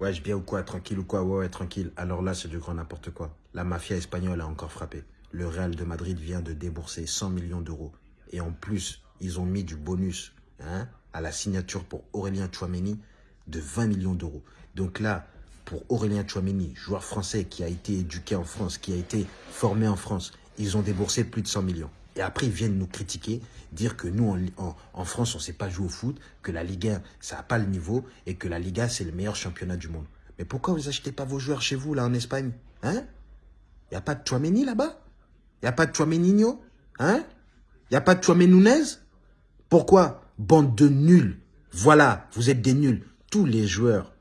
Ouais, je bien ou quoi Tranquille ou quoi Ouais, ouais, tranquille. Alors là, c'est du grand n'importe quoi. La mafia espagnole a encore frappé. Le Real de Madrid vient de débourser 100 millions d'euros. Et en plus, ils ont mis du bonus hein, à la signature pour Aurélien Chouameni de 20 millions d'euros. Donc là, pour Aurélien Chouameni, joueur français qui a été éduqué en France, qui a été formé en France, ils ont déboursé plus de 100 millions. Et après, ils viennent nous critiquer, dire que nous, en, France, on ne sait pas jouer au foot, que la Ligue 1, ça n'a pas le niveau, et que la Liga, c'est le meilleur championnat du monde. Mais pourquoi vous achetez pas vos joueurs chez vous, là, en Espagne? Hein? Il n'y a pas de Chouameni là-bas? Il n'y a pas de Chouameninho Hein? Il n'y a pas de Chouamenounez Pourquoi? Bande de nuls. Voilà, vous êtes des nuls. Tous les joueurs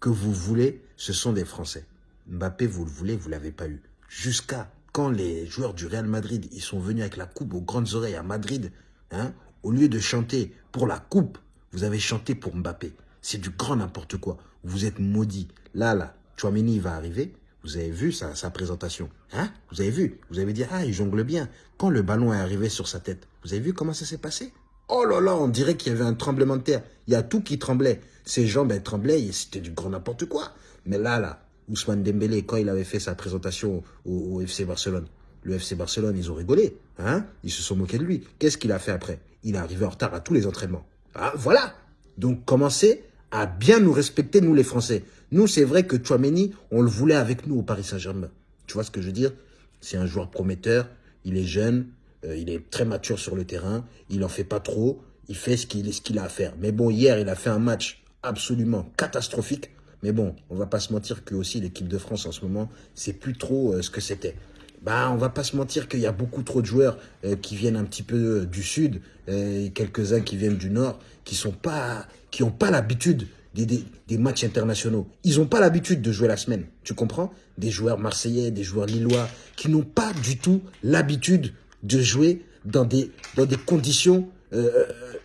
que vous voulez, ce sont des Français. Mbappé, vous le voulez, vous ne l'avez pas eu. Jusqu'à quand les joueurs du Real Madrid, ils sont venus avec la coupe aux grandes oreilles à Madrid, hein, au lieu de chanter pour la coupe, vous avez chanté pour Mbappé. C'est du grand n'importe quoi. Vous êtes maudit. Là, là, Chouameni va arriver. Vous avez vu sa, présentation. Hein? Vous avez vu? Vous avez dit, ah, il jongle bien. Quand le ballon est arrivé sur sa tête, vous avez vu comment ça s'est passé? Oh là là, on dirait qu'il y avait un tremblement de terre. Il y a tout qui tremblait. Ses jambes, elles tremblaient. C'était du grand n'importe quoi. Mais là, là, Ousmane Dembélé, quand il avait fait sa présentation au, FC Barcelone, le FC Barcelone, ils ont rigolé. Hein ils se sont moqués de lui. Qu'est-ce qu'il a fait après? Il est arrivé en retard à tous les entraînements. Ah, voilà Donc, commencez à bien nous respecter, nous les Français. Nous, c'est vrai que Chouameni, on le voulait avec nous au Paris Saint-Germain. Tu vois ce que je veux dire? C'est un joueur prometteur, il est jeune, euh, il est très mature sur le terrain, il en fait pas trop, il fait ce qu'il a à faire. Mais bon, hier, il a fait un match absolument catastrophique. Mais bon, on va pas se mentir que aussi l'équipe de France en ce moment, c'est plus trop euh, ce que c'était. Bah, on va pas se mentir qu'il y a beaucoup trop de joueurs euh, qui viennent un petit peu euh, du sud, et quelques-uns qui viennent du nord, qui sont pas, qui ont pas l'habitude des, des, des, matchs internationaux. Ils ont pas l'habitude de jouer la semaine, tu comprends? Des joueurs marseillais, des joueurs lillois, qui n'ont pas du tout l'habitude de jouer dans des, dans des conditions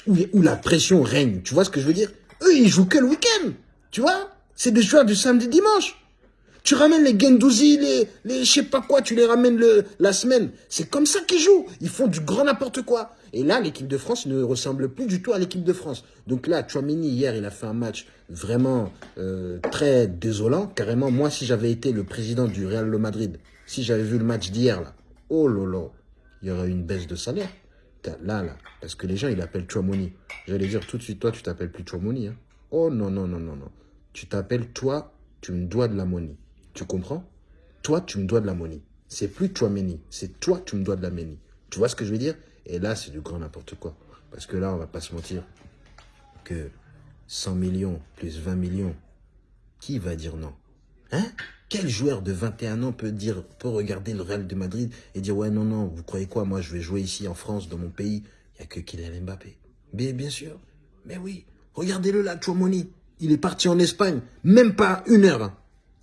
où, où la pression règne. Tu vois ce que je veux dire? Eux, ils jouent que le week-end, tu vois? C'est des joueurs du samedi dimanche. Tu ramènes les Gendouzi, les, les je sais pas quoi, tu les ramènes la semaine. C'est comme ça qu'ils jouent. Ils font du grand n'importe quoi. Et là, l'équipe de France ne ressemble plus du tout à l'équipe de France. Donc là, Chouamini, hier, il a fait un match vraiment euh, très désolant. Carrément, moi, si j'avais été le président du Real Madrid, si j'avais vu le match d'hier, là, oh là, il y aurait une baisse de salaire. Là, là, parce que les gens, ils l'appellent Chouamoni. J'allais dire tout de suite, toi, tu t'appelles plus Chouamoni. Hein. Oh non, non, non, non, non. Tu t'appelles toi, tu me dois de la monnaie. Tu comprends? Toi, tu me dois de la monnaie. C'est plus toi, Méni. C'est toi, tu me dois de la monnaie. Tu vois ce que je veux dire? Et là, c'est du grand n'importe quoi. Parce que là, on va pas se mentir que 100 millions plus 20 millions, qui va dire non? Hein? Quel joueur de 21 ans peut dire, peut regarder le Real de Madrid et dire ouais non non, vous croyez quoi? Moi, je vais jouer ici en France, dans mon pays. Il y a que Kylian Mbappé. Mais bien sûr. Mais oui. Regardez-le là, Chouamoni. Il est parti en Espagne, même pas une heure.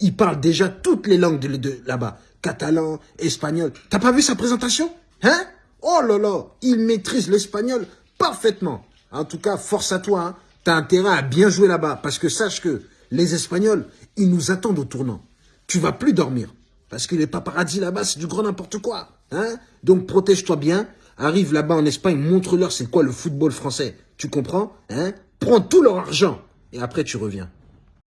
Il parle déjà toutes les langues de, là-bas. Catalan, espagnol. T'as pas vu sa présentation? Hein? Oh là là, il maîtrise l'espagnol parfaitement. En tout cas, force à toi. Hein. T'as intérêt à bien jouer là-bas. Parce que sache que les Espagnols, ils nous attendent au tournant. Tu vas plus dormir. Parce que les paparazzi là-bas, c'est du grand n'importe quoi. Hein? Donc protège-toi bien. Arrive là-bas en Espagne, montre-leur c'est quoi le football français. Tu comprends? Hein? Prends tout leur argent et après tu reviens.